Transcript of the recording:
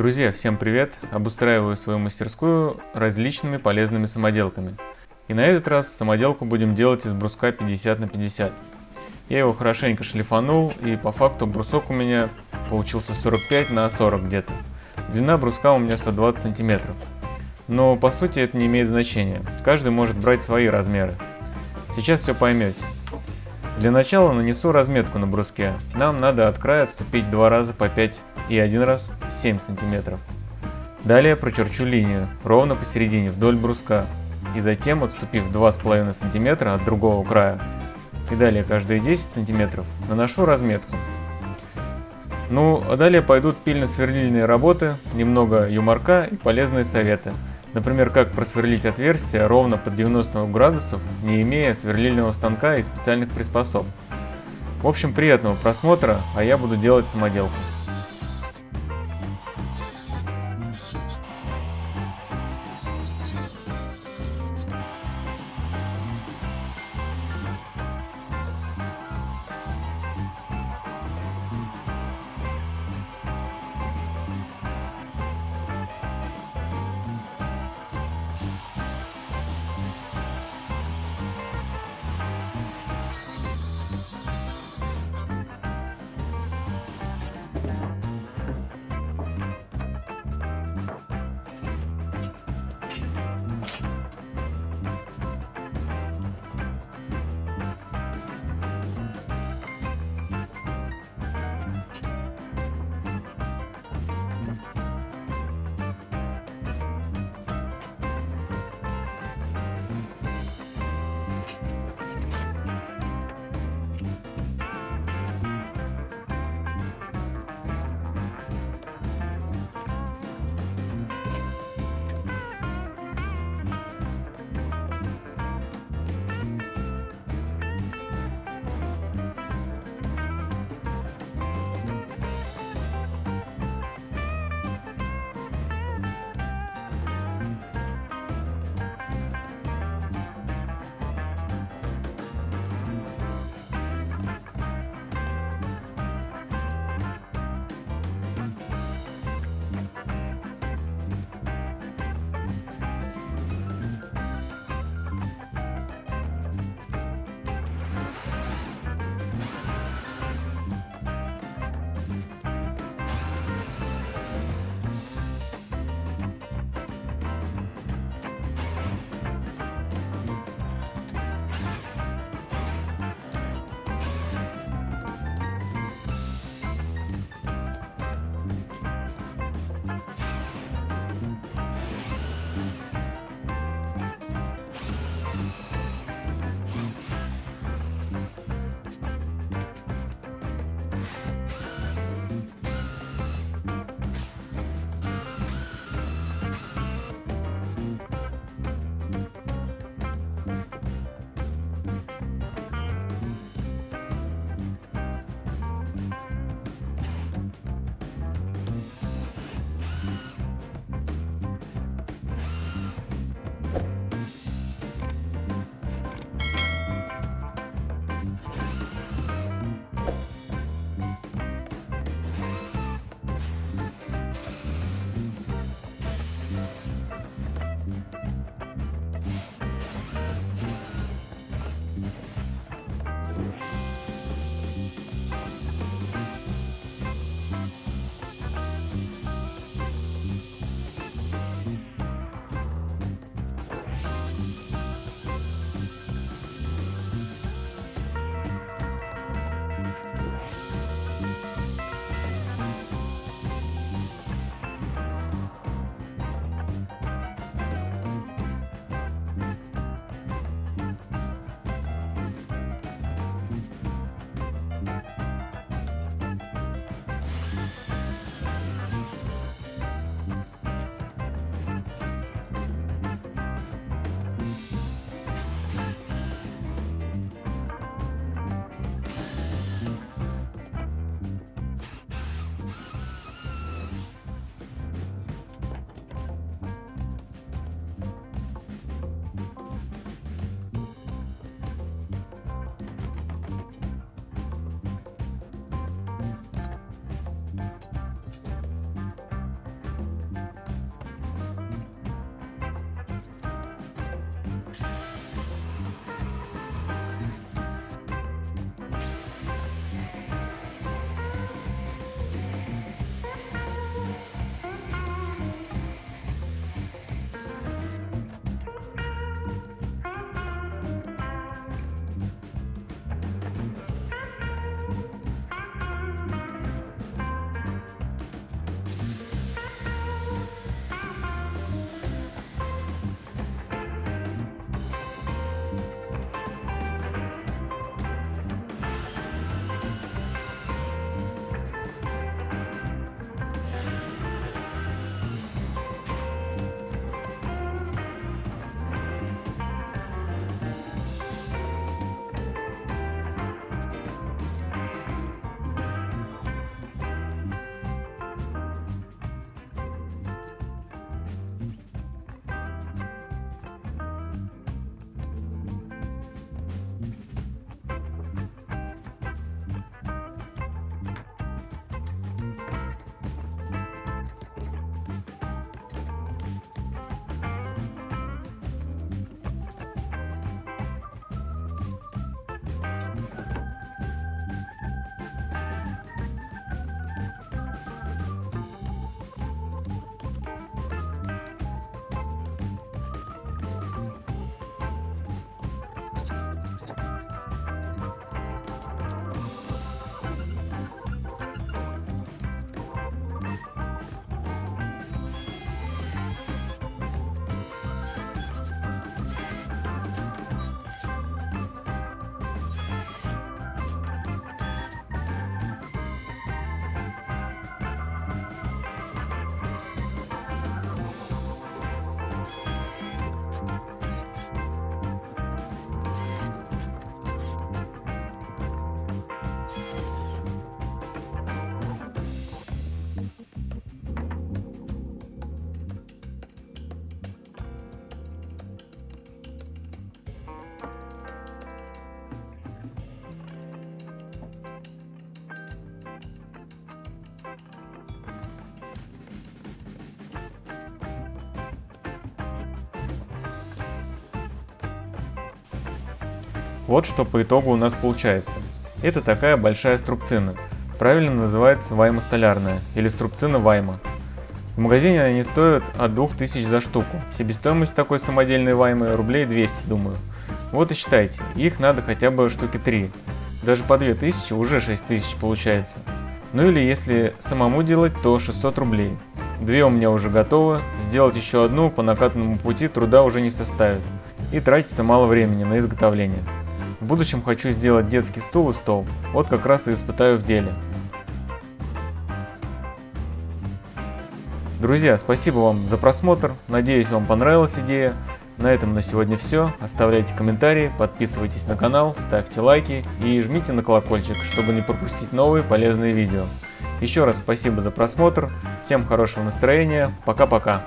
Друзья, всем привет! Обустраиваю свою мастерскую различными полезными самоделками. И на этот раз самоделку будем делать из бруска 50 на 50. Я его хорошенько шлифанул и по факту брусок у меня получился 45 на 40 где-то. Длина бруска у меня 120 сантиметров. Но по сути это не имеет значения, каждый может брать свои размеры. Сейчас все поймете. Для начала нанесу разметку на бруске. Нам надо от края отступить два раза по 5 и один раз 7 сантиметров. Далее прочерчу линию ровно посередине вдоль бруска и затем отступив 2,5 см от другого края и далее каждые 10 сантиметров наношу разметку. Ну, а далее пойдут пильно-сверлильные работы, немного юморка и полезные советы. Например, как просверлить отверстие ровно под 90 градусов, не имея сверлильного станка и специальных приспособ. В общем, приятного просмотра, а я буду делать самоделку. Вот что по итогу у нас получается. Это такая большая струбцина. Правильно называется вайма столярная или струбцина вайма. В магазине они стоят от 2000 за штуку. Себестоимость такой самодельной ваймы рублей 200, думаю. Вот и считайте, их надо хотя бы штуки 3. Даже по 2000 уже 6000 получается. Ну или если самому делать, то 600 рублей. Две у меня уже готовы, сделать еще одну по накатанному пути труда уже не составит. И тратится мало времени на изготовление. Будущем хочу сделать детский стул и стол, вот как раз и испытаю в деле. Друзья, спасибо вам за просмотр, надеюсь вам понравилась идея. На этом на сегодня все. Оставляйте комментарии, подписывайтесь на канал, ставьте лайки и жмите на колокольчик, чтобы не пропустить новые полезные видео. Еще раз спасибо за просмотр, всем хорошего настроения, пока-пока.